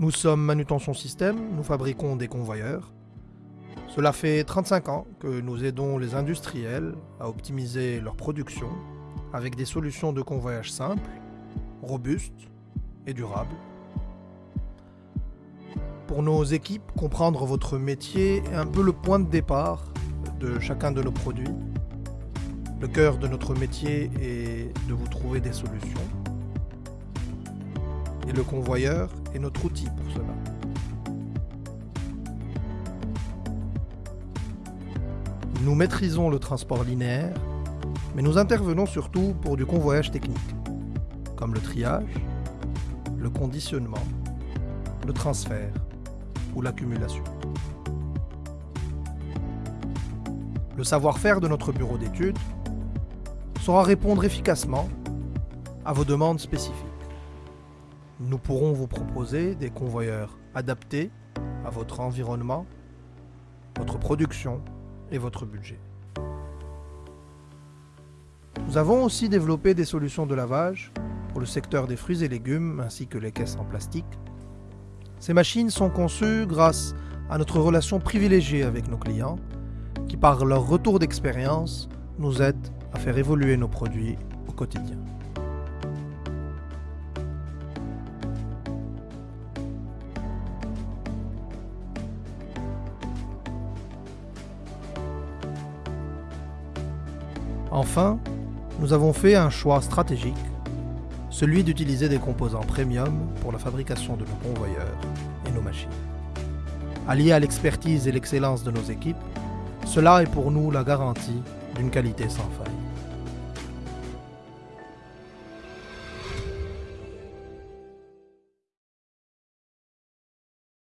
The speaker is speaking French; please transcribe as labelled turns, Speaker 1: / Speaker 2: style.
Speaker 1: Nous sommes Manutention Système, nous fabriquons des convoyeurs. Cela fait 35 ans que nous aidons les industriels à optimiser leur production avec des solutions de convoyage simples, robustes et durables. Pour nos équipes, comprendre votre métier est un peu le point de départ de chacun de nos produits. Le cœur de notre métier est de vous trouver des solutions. Et le convoyeur est notre outil pour cela. Nous maîtrisons le transport linéaire, mais nous intervenons surtout pour du convoyage technique, comme le triage, le conditionnement, le transfert ou l'accumulation. Le savoir-faire de notre bureau d'études saura répondre efficacement à vos demandes spécifiques. Nous pourrons vous proposer des convoyeurs adaptés à votre environnement, votre production et votre budget. Nous avons aussi développé des solutions de lavage pour le secteur des fruits et légumes ainsi que les caisses en plastique. Ces machines sont conçues grâce à notre relation privilégiée avec nos clients qui par leur retour d'expérience nous aident à faire évoluer nos produits au quotidien. Enfin, nous avons fait un choix stratégique, celui d'utiliser des composants premium pour la fabrication de nos convoyeurs et nos machines. Allié à l'expertise et l'excellence de nos équipes, cela est pour nous la garantie d'une qualité sans faille.